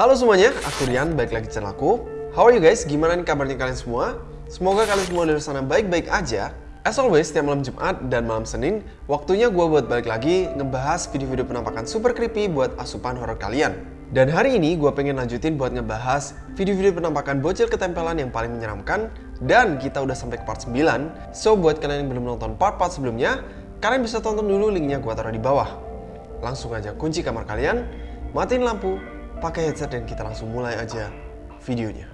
Halo semuanya, aku Rian, balik lagi channel aku. How are you guys? Gimana nih kabarnya kalian semua? Semoga kalian semua luar sana baik-baik aja. As always, setiap malam Jumat dan malam Senin, waktunya gue buat balik lagi ngebahas video-video penampakan super creepy buat asupan horror kalian. Dan hari ini gue pengen lanjutin buat ngebahas video-video penampakan bocil ketempelan yang paling menyeramkan dan kita udah sampai ke part 9. So buat kalian yang belum nonton part-part sebelumnya, kalian bisa tonton dulu linknya gue taruh di bawah. Langsung aja kunci kamar kalian, matiin lampu, pakai headset dan kita langsung mulai aja videonya.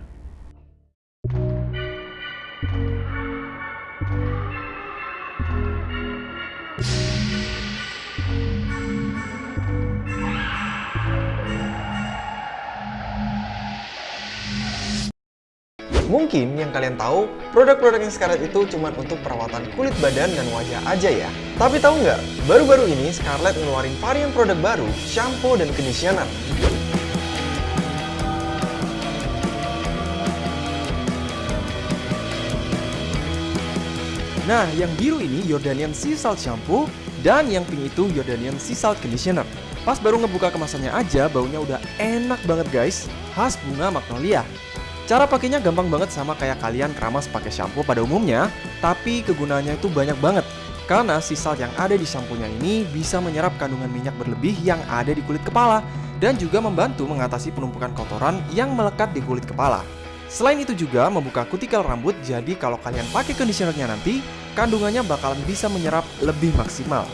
Mungkin yang kalian tahu, produk-produk yang Scarlett itu cuma untuk perawatan kulit badan dan wajah aja ya. Tapi tahu nggak, baru-baru ini Scarlett ngeluarin varian produk baru, shampoo dan conditioner. Nah, yang biru ini Jordanian Sea Salt Shampoo dan yang pink itu Jordanian Sea Salt Conditioner. Pas baru ngebuka kemasannya aja, baunya udah enak banget guys, khas bunga magnolia. Cara pakainya gampang banget sama kayak kalian keramas pakai shampoo pada umumnya, tapi kegunaannya itu banyak banget. Karena sea salt yang ada di shampoo-nya ini bisa menyerap kandungan minyak berlebih yang ada di kulit kepala dan juga membantu mengatasi penumpukan kotoran yang melekat di kulit kepala. Selain itu juga membuka kutikel rambut, jadi kalau kalian pakai conditionernya nanti, kandungannya bakalan bisa menyerap lebih maksimal.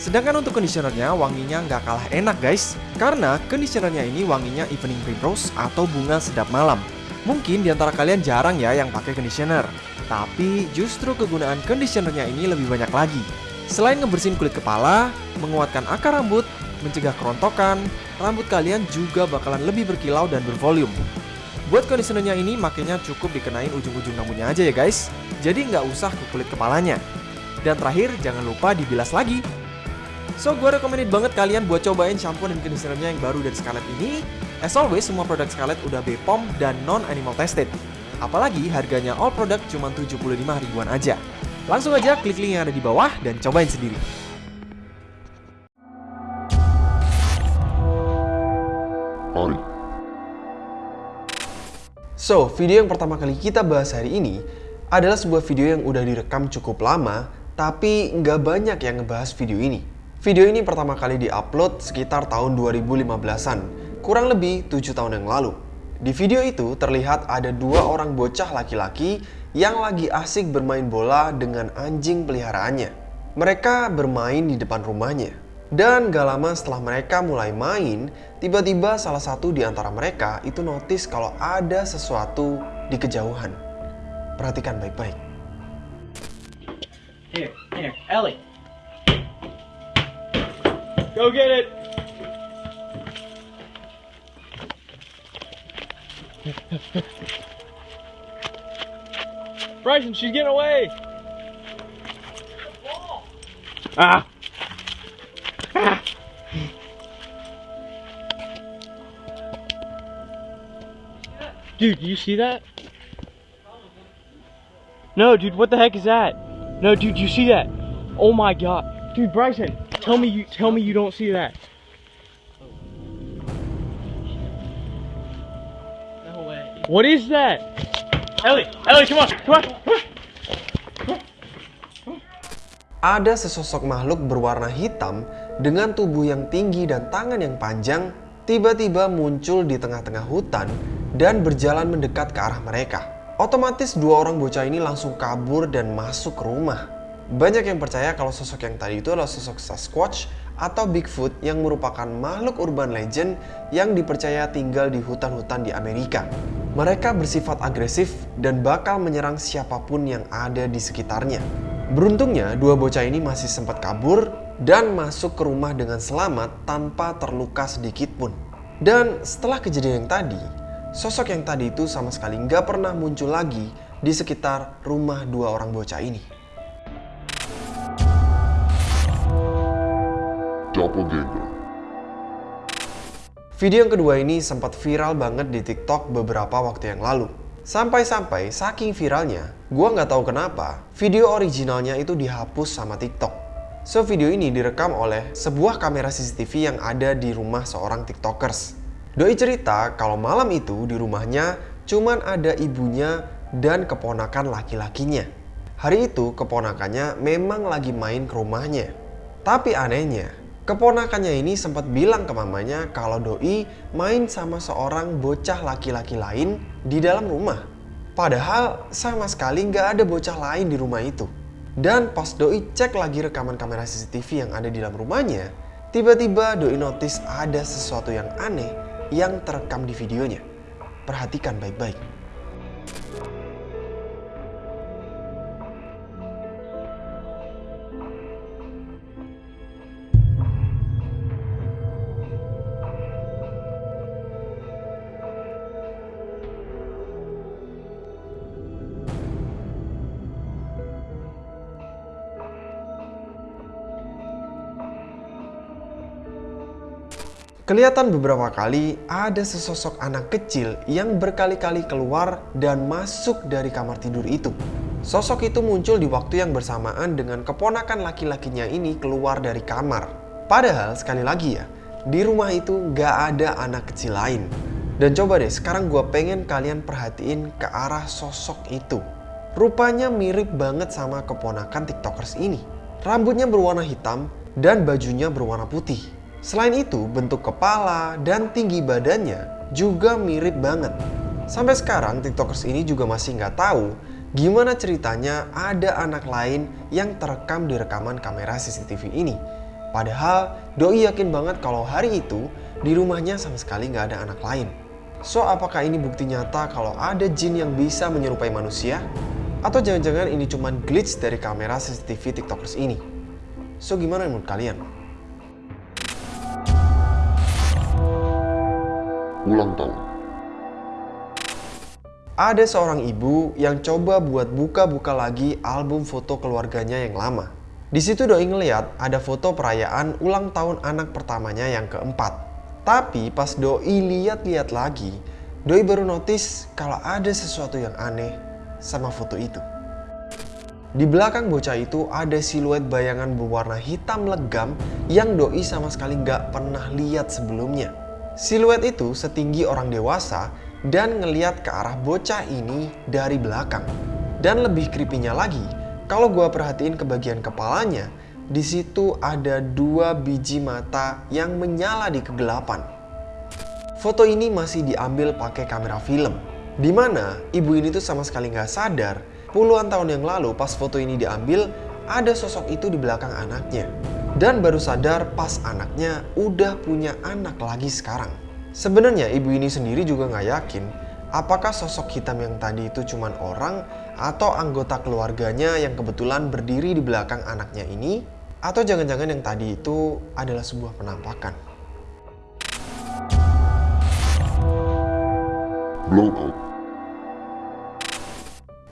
Sedangkan untuk conditionernya, wanginya nggak kalah enak guys, karena conditionernya ini wanginya evening primrose atau bunga sedap malam. Mungkin di antara kalian jarang ya yang pakai conditioner, tapi justru kegunaan conditionernya ini lebih banyak lagi. Selain ngebersihin kulit kepala, menguatkan akar rambut, mencegah kerontokan, rambut kalian juga bakalan lebih berkilau dan bervolume. Buat conditionernya ini makanya cukup dikenain ujung-ujung rambutnya aja ya guys, jadi nggak usah ke kulit kepalanya. Dan terakhir, jangan lupa dibilas lagi. So, gue recommended banget kalian buat cobain shampoo dan conditionernya yang baru dari Scarlett ini. As always, semua produk Scarlett udah BPOM dan non-animal tested. Apalagi harganya all product cuma 75 ribuan aja. Langsung aja klik link yang ada di bawah dan cobain sendiri. Mari. So, video yang pertama kali kita bahas hari ini adalah sebuah video yang udah direkam cukup lama, tapi nggak banyak yang ngebahas video ini. Video ini pertama kali diupload sekitar tahun 2015-an, kurang lebih 7 tahun yang lalu. Di video itu terlihat ada dua orang bocah laki-laki yang lagi asik bermain bola dengan anjing peliharaannya. Mereka bermain di depan rumahnya. Dan gak lama setelah mereka mulai main, tiba-tiba salah satu di antara mereka itu notice kalau ada sesuatu di kejauhan. Perhatikan baik-baik. Here, here, Ellie. Go get it. Bryson, she's getting away. Ah. Dude, do you see that? No, dude, what the heck is that? No, dude, you see that? Oh my god. Dude, Bryson, tell me you tell me you don't see that. No way. What is that? Ellie, Ellie, come on, come on, come on. Ada sesosok makhluk berwarna hitam dengan tubuh yang tinggi dan tangan yang panjang tiba-tiba muncul di tengah-tengah hutan dan berjalan mendekat ke arah mereka. Otomatis dua orang bocah ini langsung kabur dan masuk ke rumah. Banyak yang percaya kalau sosok yang tadi itu adalah sosok Sasquatch atau Bigfoot yang merupakan makhluk urban legend yang dipercaya tinggal di hutan-hutan di Amerika. Mereka bersifat agresif dan bakal menyerang siapa pun yang ada di sekitarnya. Beruntungnya, dua bocah ini masih sempat kabur dan masuk ke rumah dengan selamat tanpa terluka sedikit pun. Dan setelah kejadian yang tadi, sosok yang tadi itu sama sekali nggak pernah muncul lagi di sekitar rumah dua orang bocah ini. Doppelganger. Video yang kedua ini sempat viral banget di TikTok beberapa waktu yang lalu. Sampai-sampai saking viralnya, gua nggak tahu kenapa video originalnya itu dihapus sama TikTok. So video ini direkam oleh sebuah kamera CCTV yang ada di rumah seorang TikTokers. Doi cerita kalau malam itu di rumahnya cuman ada ibunya dan keponakan laki-lakinya. Hari itu keponakannya memang lagi main ke rumahnya. Tapi anehnya, keponakannya ini sempat bilang ke mamanya kalau Doi main sama seorang bocah laki-laki lain di dalam rumah. Padahal sama sekali nggak ada bocah lain di rumah itu. Dan pas Doi cek lagi rekaman kamera CCTV yang ada di dalam rumahnya, tiba-tiba Doi notice ada sesuatu yang aneh yang terekam di videonya. Perhatikan baik-baik. Kelihatan beberapa kali ada sesosok anak kecil yang berkali-kali keluar dan masuk dari kamar tidur itu. Sosok itu muncul di waktu yang bersamaan dengan keponakan laki-lakinya ini keluar dari kamar. Padahal sekali lagi ya, di rumah itu gak ada anak kecil lain. Dan coba deh sekarang gue pengen kalian perhatiin ke arah sosok itu. Rupanya mirip banget sama keponakan tiktokers ini. Rambutnya berwarna hitam dan bajunya berwarna putih. Selain itu, bentuk kepala dan tinggi badannya juga mirip banget. Sampai sekarang, TikTokers ini juga masih nggak tahu gimana ceritanya ada anak lain yang terekam di rekaman kamera CCTV ini. Padahal, Doi yakin banget kalau hari itu di rumahnya sama sekali nggak ada anak lain. So, apakah ini bukti nyata kalau ada jin yang bisa menyerupai manusia? Atau jangan-jangan ini cuma glitch dari kamera CCTV TikTokers ini? So, gimana menurut kalian? Ulang tahun. Ada seorang ibu yang coba buat buka-buka lagi album foto keluarganya yang lama. Di situ Doi ngeliat ada foto perayaan ulang tahun anak pertamanya yang keempat. Tapi pas Doi lihat-lihat lagi, Doi baru notice kalau ada sesuatu yang aneh sama foto itu. Di belakang bocah itu ada siluet bayangan berwarna hitam legam yang Doi sama sekali nggak pernah lihat sebelumnya. Siluet itu setinggi orang dewasa dan ngeliat ke arah bocah ini dari belakang. Dan lebih creepy-nya lagi, kalau gue perhatiin ke bagian kepalanya, di situ ada dua biji mata yang menyala di kegelapan. Foto ini masih diambil pakai kamera film, di mana ibu ini tuh sama sekali nggak sadar puluhan tahun yang lalu pas foto ini diambil ada sosok itu di belakang anaknya dan baru sadar pas anaknya udah punya anak lagi sekarang. Sebenarnya ibu ini sendiri juga nggak yakin apakah sosok hitam yang tadi itu cuman orang atau anggota keluarganya yang kebetulan berdiri di belakang anaknya ini atau jangan-jangan yang tadi itu adalah sebuah penampakan. Blowout.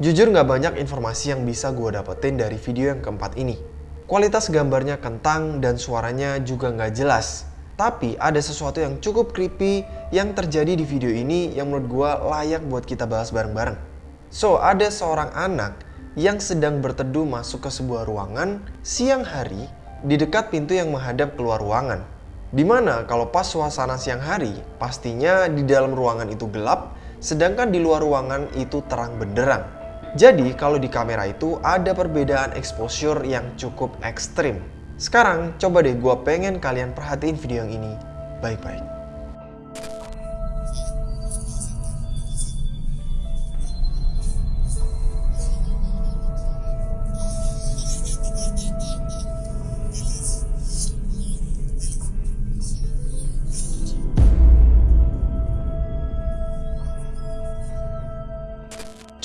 Jujur nggak banyak informasi yang bisa gue dapetin dari video yang keempat ini. Kualitas gambarnya kentang dan suaranya juga nggak jelas. Tapi ada sesuatu yang cukup creepy yang terjadi di video ini yang menurut gue layak buat kita bahas bareng-bareng. So, ada seorang anak yang sedang berteduh masuk ke sebuah ruangan siang hari di dekat pintu yang menghadap keluar ruangan. Di mana kalau pas suasana siang hari, pastinya di dalam ruangan itu gelap, sedangkan di luar ruangan itu terang benderang. Jadi kalau di kamera itu ada perbedaan exposure yang cukup ekstrim. Sekarang coba deh gue pengen kalian perhatiin video yang ini baik-baik.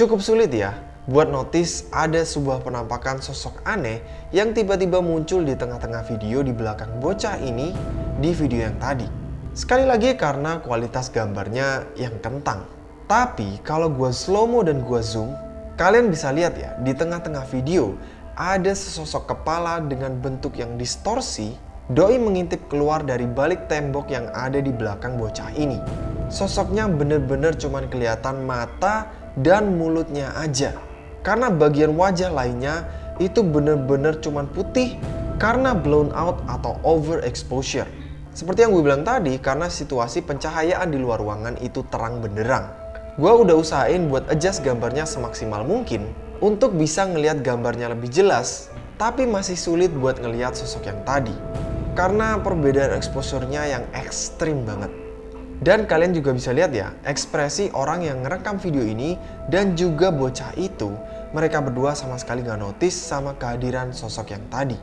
Cukup sulit ya buat notice ada sebuah penampakan sosok aneh yang tiba-tiba muncul di tengah-tengah video di belakang bocah ini di video yang tadi. Sekali lagi karena kualitas gambarnya yang kentang. Tapi kalau gua slow mo dan gua zoom, kalian bisa lihat ya di tengah-tengah video ada sesosok kepala dengan bentuk yang distorsi Doi mengintip keluar dari balik tembok yang ada di belakang bocah ini. Sosoknya bener-bener cuman kelihatan mata dan mulutnya aja. Karena bagian wajah lainnya itu bener-bener cuman putih karena blown out atau overexposure. Seperti yang gue bilang tadi, karena situasi pencahayaan di luar ruangan itu terang benderang. Gue udah usahain buat adjust gambarnya semaksimal mungkin untuk bisa ngelihat gambarnya lebih jelas, tapi masih sulit buat ngelihat sosok yang tadi. Karena perbedaan exposure-nya yang ekstrim banget. Dan kalian juga bisa lihat ya, ekspresi orang yang ngerekam video ini dan juga bocah itu, mereka berdua sama sekali nggak notice sama kehadiran sosok yang tadi.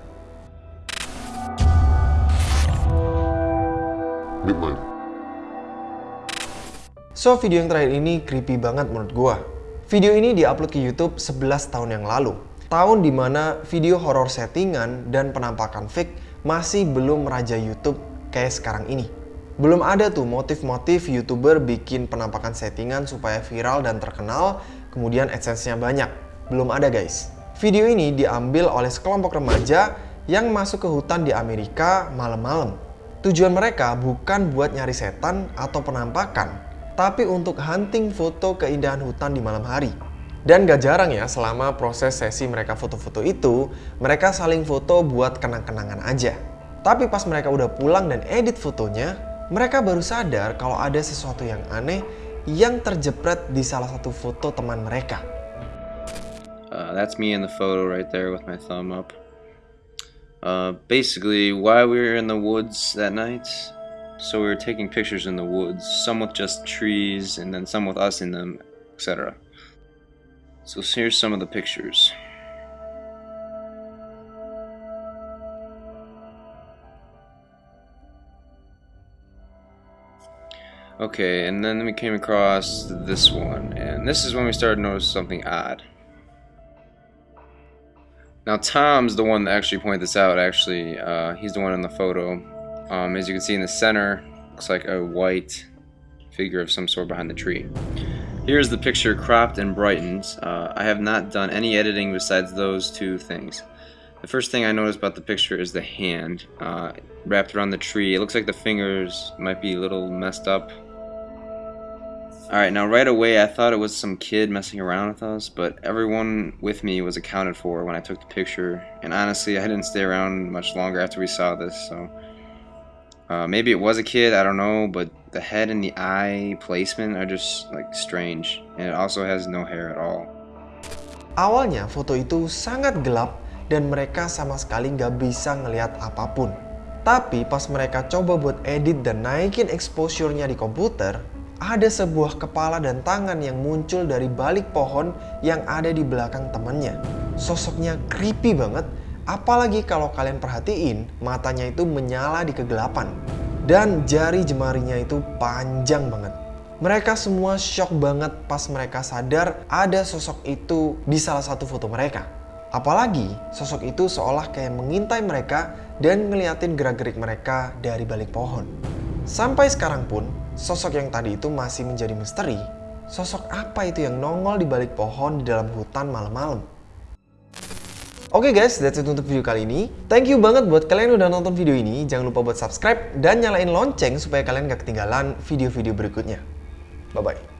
Midnight. So, video yang terakhir ini creepy banget menurut gua. Video ini diupload ke YouTube 11 tahun yang lalu. Tahun di mana video horor settingan dan penampakan fake masih belum meraja YouTube kayak sekarang ini. Belum ada tuh motif-motif YouTuber bikin penampakan settingan supaya viral dan terkenal, kemudian AdSense-nya banyak. Belum ada guys. Video ini diambil oleh sekelompok remaja yang masuk ke hutan di Amerika malam-malam. Tujuan mereka bukan buat nyari setan atau penampakan, tapi untuk hunting foto keindahan hutan di malam hari. Dan gak jarang ya selama proses sesi mereka foto-foto itu, mereka saling foto buat kenang-kenangan aja. Tapi pas mereka udah pulang dan edit fotonya, mereka baru sadar kalau ada sesuatu yang aneh yang terjepret di salah satu foto teman mereka. Uh, that's me in the photo right there with my thumb up. Uh, basically, why we were in the woods that night. So we were taking pictures in the woods, some with just trees, and then some with us in them, etc. So here's some of the pictures. Okay, and then we came across this one, and this is when we started to notice something odd. Now Tom's the one that actually pointed this out. Actually, uh, he's the one in the photo. Um, as you can see in the center, looks like a white figure of some sort behind the tree. Here's the picture cropped and brightened. Uh, I have not done any editing besides those two things. The first thing I noticed about the picture is the hand uh, wrapped around the tree. It looks like the fingers might be a little messed up. Alright, now right away I thought it was some kid messing around with us, but everyone with me was accounted for when I took the picture, and honestly I didn't stay around much longer after we saw this, so... Uh, maybe it was a kid, I don't know, but the head and the eye placement are just like strange, and it also has no hair at all. Awalnya foto itu sangat gelap dan mereka sama sekali nggak bisa ngelihat apa pun. Tapi pas mereka coba buat edit dan naikin exposure-nya di komputer, ada sebuah kepala dan tangan yang muncul dari balik pohon yang ada di belakang temannya. Sosoknya creepy banget, apalagi kalau kalian perhatiin matanya itu menyala di kegelapan. Dan jari jemarinya itu panjang banget. Mereka semua shock banget pas mereka sadar ada sosok itu di salah satu foto mereka. Apalagi sosok itu seolah kayak mengintai mereka dan ngeliatin gerak-gerik mereka dari balik pohon. Sampai sekarang pun, sosok yang tadi itu masih menjadi misteri. Sosok apa itu yang nongol di balik pohon di dalam hutan malam-malam? Oke okay guys, that's it untuk video kali ini. Thank you banget buat kalian yang udah nonton video ini. Jangan lupa buat subscribe dan nyalain lonceng supaya kalian gak ketinggalan video-video berikutnya. Bye-bye.